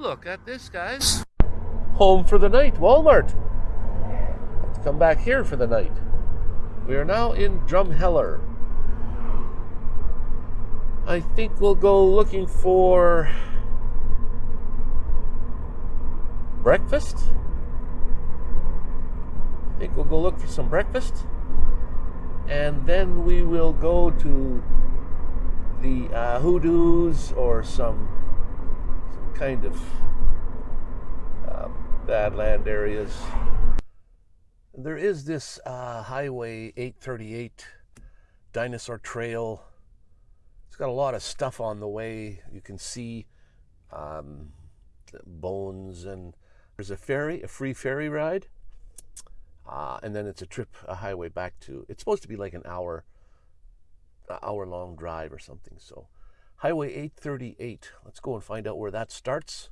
Look at this, guys. Home for the night, Walmart. Let's come back here for the night. We are now in Drumheller. I think we'll go looking for breakfast. I think we'll go look for some breakfast. And then we will go to the uh, hoodoos or some, some kind of uh, badland areas. There is this uh, Highway 838 Dinosaur Trail. It's got a lot of stuff on the way. You can see um, bones and there's a ferry, a free ferry ride. Uh, and then it's a trip, a highway back to, it's supposed to be like an hour, hour long drive or something. So Highway 838, let's go and find out where that starts.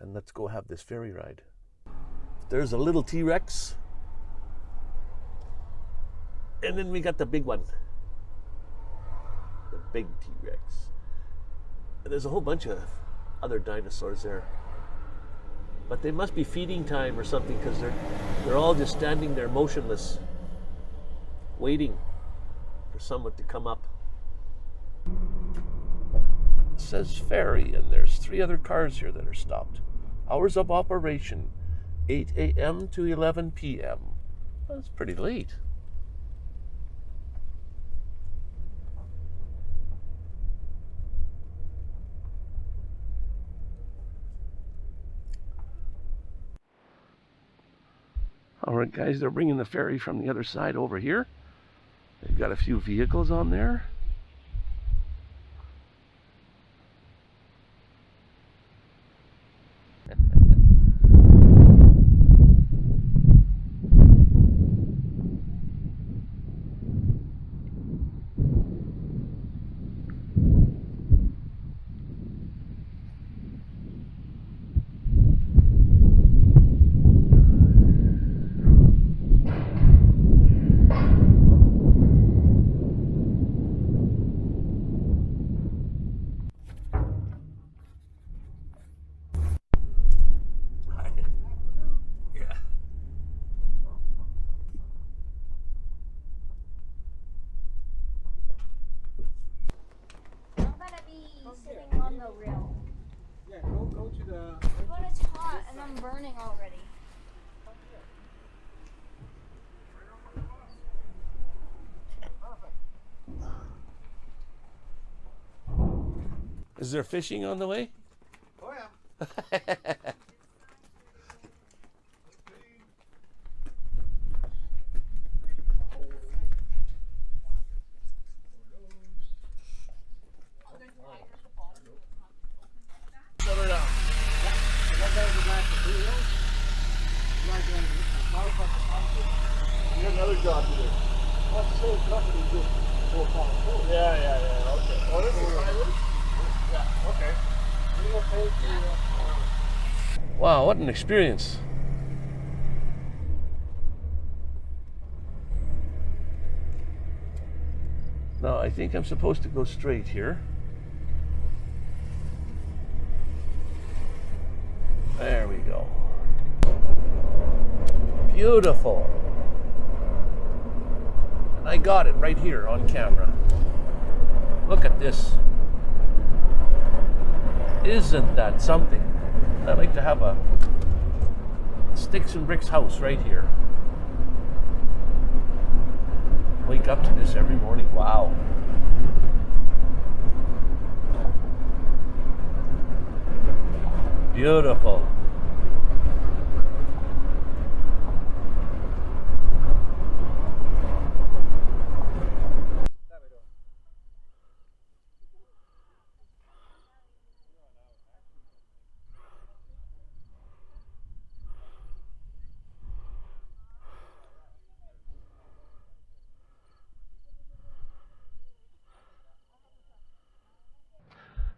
And let's go have this ferry ride. There's a little T-Rex. And then we got the big one. The big T-Rex. And there's a whole bunch of other dinosaurs there. But they must be feeding time or something because they're, they're all just standing there motionless, waiting for someone to come up. Says ferry, and there's three other cars here that are stopped. Hours of operation 8 a.m. to 11 p.m. That's pretty late. All right, guys, they're bringing the ferry from the other side over here. They've got a few vehicles on there. I'm gonna be sitting on the rail. Yeah, go, go to the. But it's hot and I'm burning already. Is there fishing on the way? Oh yeah. You got another job. Yeah, yeah, yeah. Okay. This. Wow, what an experience. Now, I think I'm supposed to go straight here. There we go. Beautiful. And I got it right here on camera. Look at this. Isn't that something? I'd like to have a sticks and bricks house right here. Wake up to this every morning. Wow. Beautiful.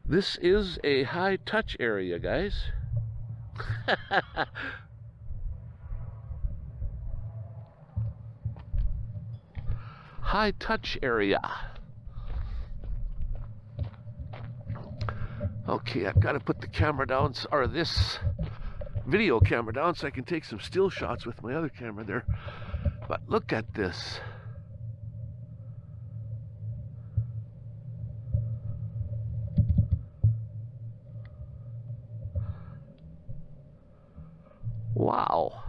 This is a high touch area, guys. high touch area. Okay, I've got to put the camera down, or this video camera down, so I can take some still shots with my other camera there. But look at this. Wow.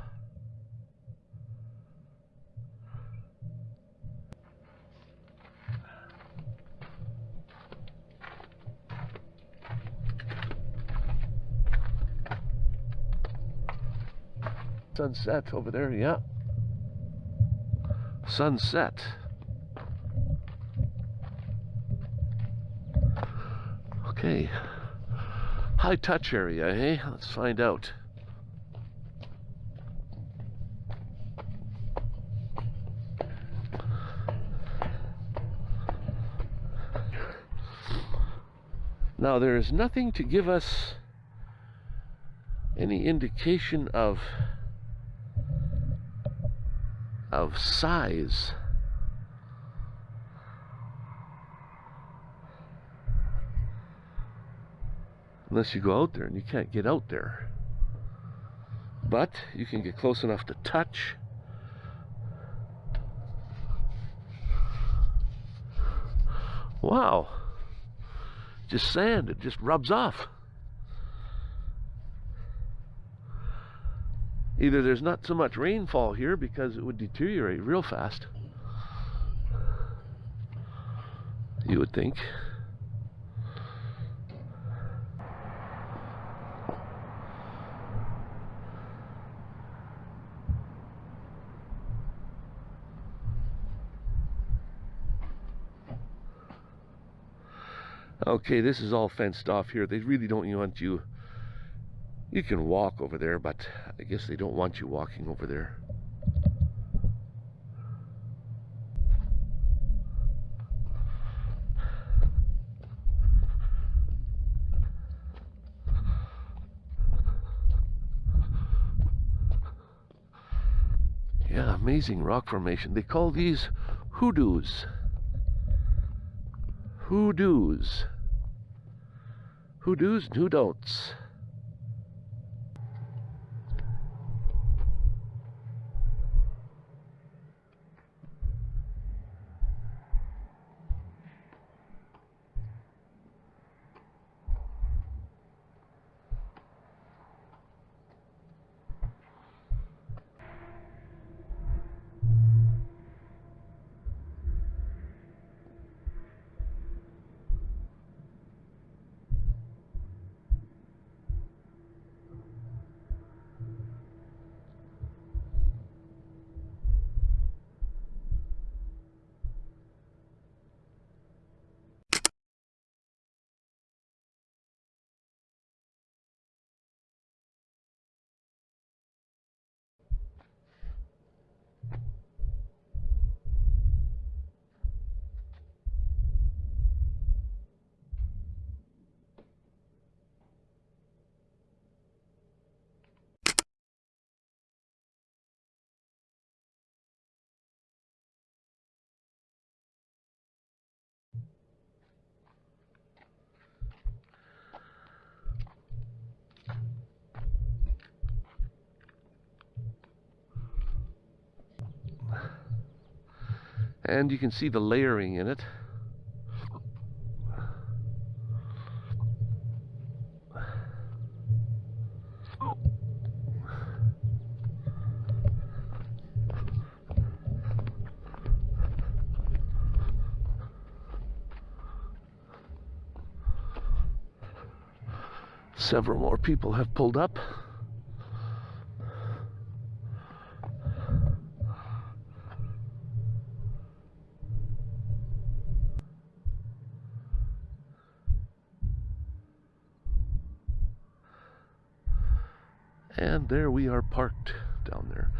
Sunset over there, yeah. Sunset. Okay. High touch area, eh? Let's find out. Now, there is nothing to give us any indication of of size. Unless you go out there and you can't get out there. But you can get close enough to touch. Wow. Just sand, it just rubs off. Either there's not so much rainfall here because it would deteriorate real fast. You would think. Okay, this is all fenced off here. They really don't want you. You can walk over there, but I guess they don't want you walking over there. Yeah, amazing rock formation. They call these hoodoos. Hoodoos. Who do's and who don'ts. And you can see the layering in it. Several more people have pulled up. And there we are parked down there.